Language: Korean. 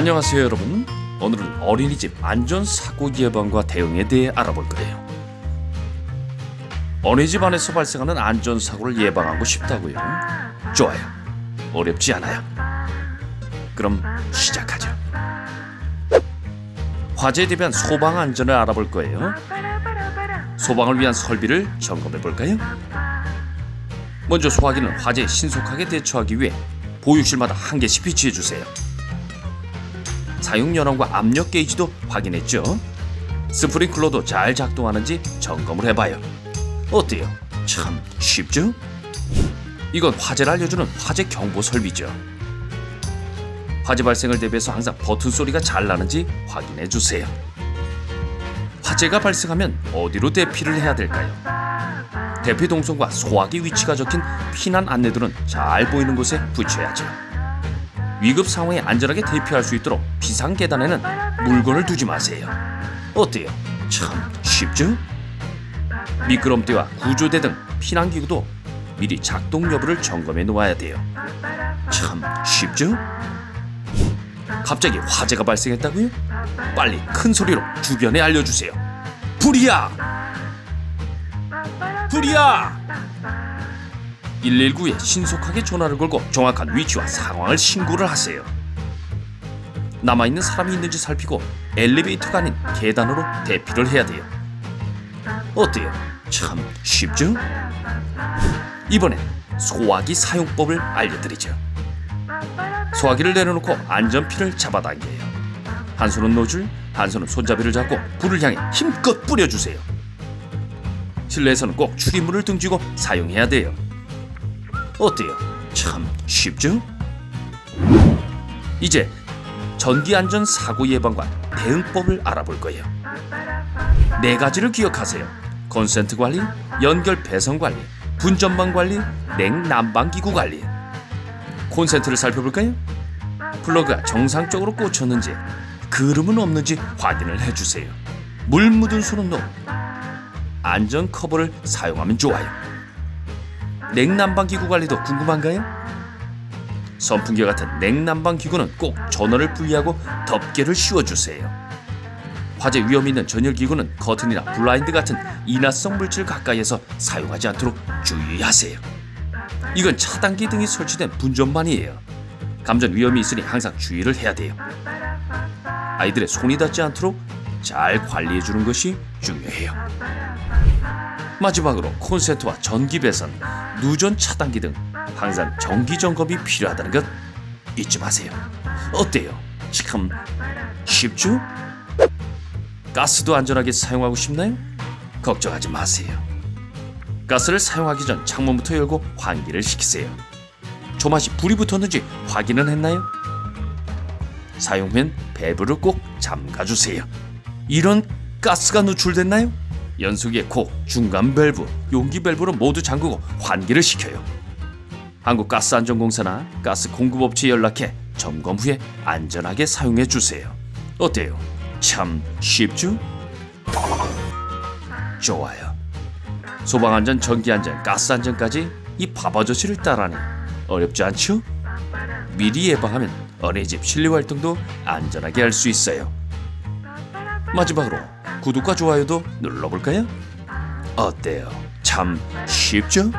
안녕하세요 여러분. 오늘은 어린이집 안전사고 예방과 대응에 대해 알아볼 거예요. 어린이집 안에서 발생하는 안전사고를 예방하고 싶다고요? 좋아요. 어렵지 않아요. 그럼 시작하죠. 화재에 대비한 소방 안전을 알아볼 거예요. 소방을 위한 설비를 점검해 볼까요? 먼저 소화기는 화재에 신속하게 대처하기 위해 보육실마다 한 개씩 비치해 주세요 사용 연원과 압력 게이지도 확인했죠? 스프링클러도 잘 작동하는지 점검을 해봐요. 어때요? 참 쉽죠? 이건 화재를 알려주는 화재 경보 설비죠. 화재 발생을 대비해서 항상 버튼 소리가 잘 나는지 확인해 주세요. 화재가 발생하면 어디로 대피를 해야 될까요? 대피 동선과 소화기 위치가 적힌 피난 안내들은 잘 보이는 곳에 붙여야죠. 위급 상황에 안전하게 대피할 수 있도록 비상 계단에는 물건을 두지 마세요. 어때요? 참 쉽죠? 미끄럼대와 구조대 등 피난 기구도 미리 작동 여부를 점검해 놓아야 돼요. 참 쉽죠? 갑자기 화재가 발생했다고요? 빨리 큰 소리로 주변에 알려주세요. 불이야! 불이야! 119에 신속하게 전화를 걸고 정확한 위치와 상황을 신고를 하세요. 남아있는 사람이 있는지 살피고 엘리베이터가 아닌 계단으로 대피를 해야 돼요. 어때요? 참 쉽죠? 이번엔 소화기 사용법을 알려드리죠. 소화기를 내려놓고 안전피를 잡아당겨요. 한 손은 노즐, 한 손은 손잡이를 잡고 불을 향해 힘껏 뿌려주세요. 실내에서는 꼭 출입문을 등지고 사용해야 돼요. 어때요? 참 쉽죠? 이제 전기 안전 사고 예방과 대응법을 알아볼 거예요. 네 가지를 기억하세요. 콘센트 관리, 연결 배선 관리, 분전방 관리, 냉난방 기구 관리. 콘센트를 살펴볼까요? 플러그가 정상적으로 꽂혔는지 그을음은 없는지 확인을 해주세요. 물 묻은 손은 no. 안전 커버를 사용하면 좋아요. 냉난방 기구 관리도 궁금한가요? 선풍기 같은 냉난방 기구는 꼭 전원을 분리하고 덮개를 씌워주세요. 화재 위험 있는 전열 기구는 커튼이나 블라인드 같은 인화성 물질 가까이에서 사용하지 않도록 주의하세요. 이건 차단기 등이 설치된 분전반이에요. 감전 위험이 있으니 항상 주의를 해야 돼요. 아이들의 손이 닿지 않도록 잘 관리해 주는 것이 중요해요. 마지막으로 콘센트와 전기 배선, 누전 차단기 등 항상 정기 점검이 필요하다는 것 잊지 마세요. 어때요? 참 쉽죠? 가스도 안전하게 사용하고 싶나요? 걱정하지 마세요. 가스를 사용하기 전 창문부터 열고 환기를 시키세요. 조맛이 불이 붙었는지 확인은 했나요? 사용 후엔 밸브를 꼭 잠가주세요. 이런 가스가 누출됐나요? 연수기의 코, 중간 밸브, 용기 밸브를 모두 잠그고 환기를 시켜요. 한국가스안전공사나 가스 공급업체에 연락해 점검 후에 안전하게 사용해 주세요. 어때요? 참 쉽죠? 좋아요. 소방안전, 전기안전, 가스안전까지 이 바바저씨를 따라하니 어렵지 않죠? 미리 예방하면 어린이집 실내 활동도 안전하게 할 수 있어요. 마지막으로 구독과 좋아요도 눌러볼까요? 어때요? 참 쉽죠?